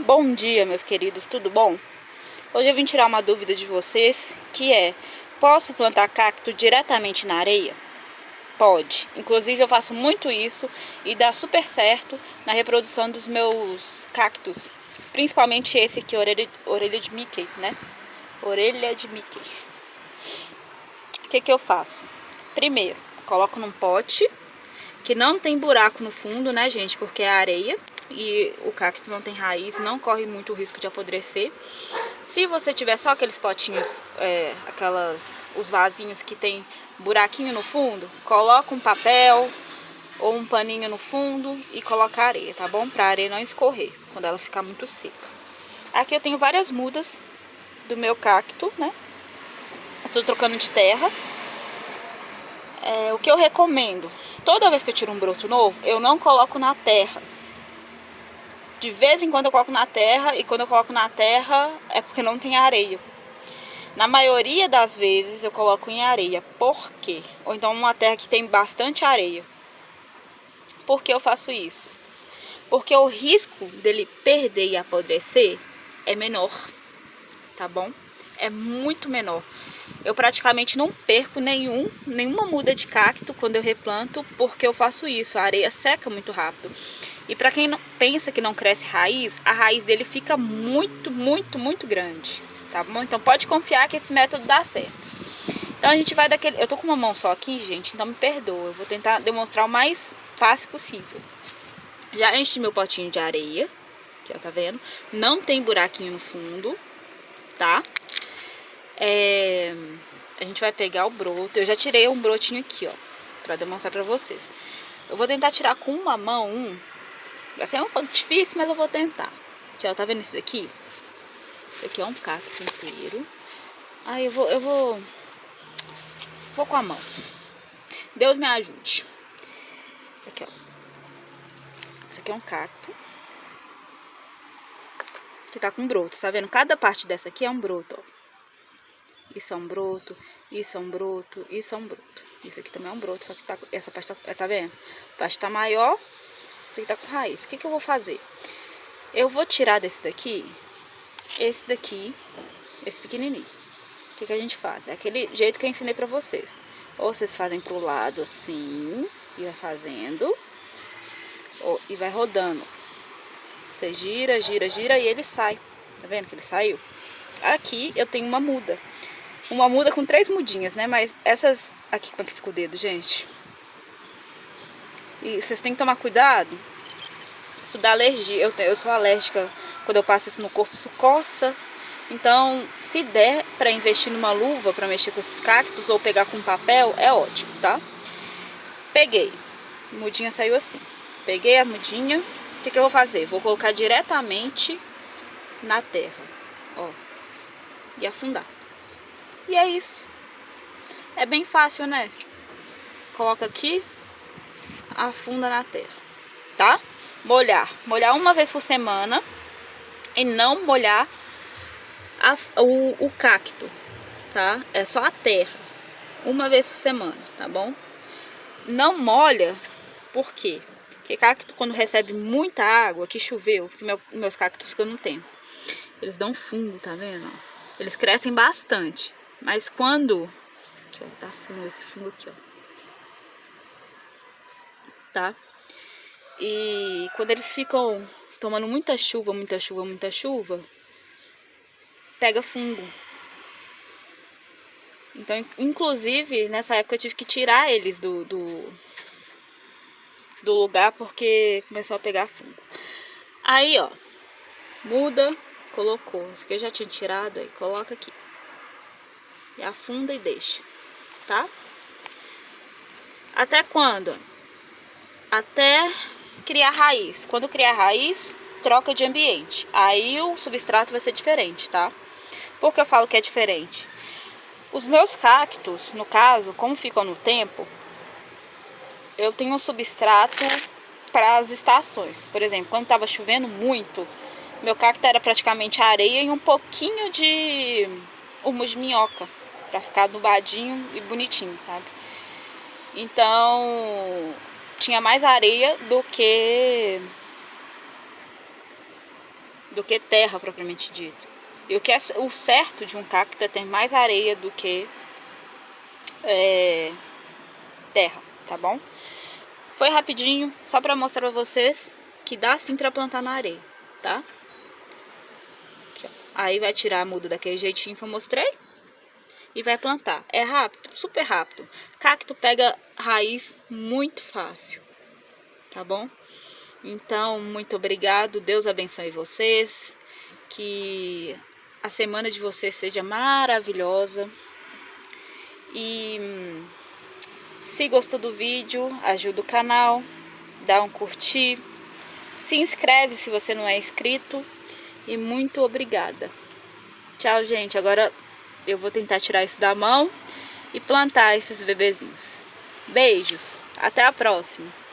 Bom dia, meus queridos, tudo bom? Hoje eu vim tirar uma dúvida de vocês, que é, posso plantar cacto diretamente na areia? Pode. Inclusive eu faço muito isso e dá super certo na reprodução dos meus cactos. Principalmente esse aqui, orelha, orelha de Mickey, né? Orelha de Mickey. O que que eu faço? Primeiro, coloco num pote que não tem buraco no fundo, né, gente? Porque é areia e o cacto não tem raiz, não corre muito o risco de apodrecer. Se você tiver só aqueles potinhos, é, aquelas, os vasinhos que tem buraquinho no fundo, coloca um papel ou um paninho no fundo e coloca areia, tá bom? Pra areia não escorrer quando ela ficar muito seca. Aqui eu tenho várias mudas do meu cacto, né? tô trocando de terra. É, o que eu recomendo, toda vez que eu tiro um broto novo, eu não coloco na terra. De vez em quando eu coloco na terra e quando eu coloco na terra é porque não tem areia. Na maioria das vezes eu coloco em areia. Por quê? Ou então uma terra que tem bastante areia. Por que eu faço isso? Porque o risco dele perder e apodrecer é menor, tá bom? É muito menor. Eu praticamente não perco nenhum, nenhuma muda de cacto quando eu replanto, porque eu faço isso. A areia seca muito rápido. E para quem não, pensa que não cresce raiz, a raiz dele fica muito, muito, muito grande, tá bom? Então pode confiar que esse método dá certo. Então a gente vai daquele... Eu tô com uma mão só aqui, gente, então me perdoa. Eu vou tentar demonstrar o mais fácil possível. Já enchi meu potinho de areia, que ó, tá vendo? Não tem buraquinho no fundo, tá? É... A gente vai pegar o broto. Eu já tirei um brotinho aqui, ó, pra demonstrar pra vocês. Eu vou tentar tirar com uma mão um Vai ser um pouco difícil, mas eu vou tentar. Aqui, ó, tá vendo esse daqui? Esse aqui é um cacto inteiro. Aí eu vou, eu vou... Vou com a mão. Deus me ajude. Aqui, ó. Esse aqui é um cacto. Que tá com broto, tá vendo? Cada parte dessa aqui é um broto, ó. Isso é um broto, isso é um broto, isso é um broto. Isso aqui também é um broto, só que tá, essa parte tá, tá vendo? A parte tá maior esse aqui tá com raiz. O que, que eu vou fazer? Eu vou tirar desse daqui, esse daqui, esse pequenininho. O que, que a gente faz? É aquele jeito que eu ensinei pra vocês. Ou vocês fazem pro lado assim, e vai fazendo, ou, e vai rodando. Você gira, gira, gira e ele sai. Tá vendo que ele saiu? Aqui eu tenho uma muda. Uma muda com três mudinhas, né? Mas essas... Aqui, como é que fica o dedo, gente? E vocês têm que tomar cuidado. Isso dá alergia. Eu, eu sou alérgica. Quando eu passo isso no corpo, isso coça. Então, se der para investir numa luva para mexer com esses cactos ou pegar com papel, é ótimo, tá? Peguei. A mudinha saiu assim. Peguei a mudinha. O que, que eu vou fazer? Vou colocar diretamente na terra. Ó. E afundar. E é isso. É bem fácil, né? Coloca aqui, afunda na terra, tá? Molhar. Molhar uma vez por semana e não molhar a, o, o cacto, tá? É só a terra, uma vez por semana, tá bom? Não molha, por quê? Porque cacto quando recebe muita água, que choveu, porque meu, meus cactos ficam no tempo, eles dão fungo, tá vendo? Eles crescem bastante, mas quando... Aqui, ó, tá fungo, esse fungo aqui, ó tá? E quando eles ficam tomando muita chuva, muita chuva, muita chuva, pega fungo. Então, inclusive, nessa época eu tive que tirar eles do, do, do lugar porque começou a pegar fungo. Aí, ó, muda, colocou. Esse aqui eu já tinha tirado, aí coloca aqui. E afunda e deixa, tá? Até quando? Até criar raiz. Quando criar raiz, troca de ambiente. Aí o substrato vai ser diferente, tá? Por que eu falo que é diferente? Os meus cactos, no caso, como ficam no tempo, eu tenho um substrato para as estações. Por exemplo, quando estava chovendo muito, meu cacto era praticamente areia e um pouquinho de humus de minhoca, para ficar nubadinho e bonitinho, sabe? Então, tinha mais areia do que do que terra propriamente dito. E o que é o certo de um cacto é ter mais areia do que é, terra, tá bom? Foi rapidinho, só pra mostrar pra vocês que dá sim pra plantar na areia, tá? Aqui, Aí vai tirar a muda daquele jeitinho que eu mostrei e vai plantar. É rápido, super rápido. Cacto pega raiz muito fácil, tá bom? Então, muito obrigado, Deus abençoe vocês, que a semana de vocês seja maravilhosa. E hum, se gostou do vídeo, ajuda o canal, dá um curtir, se inscreve se você não é inscrito e muito obrigada. Tchau, gente. Agora eu vou tentar tirar isso da mão e plantar esses bebezinhos. Beijos. Até a próxima.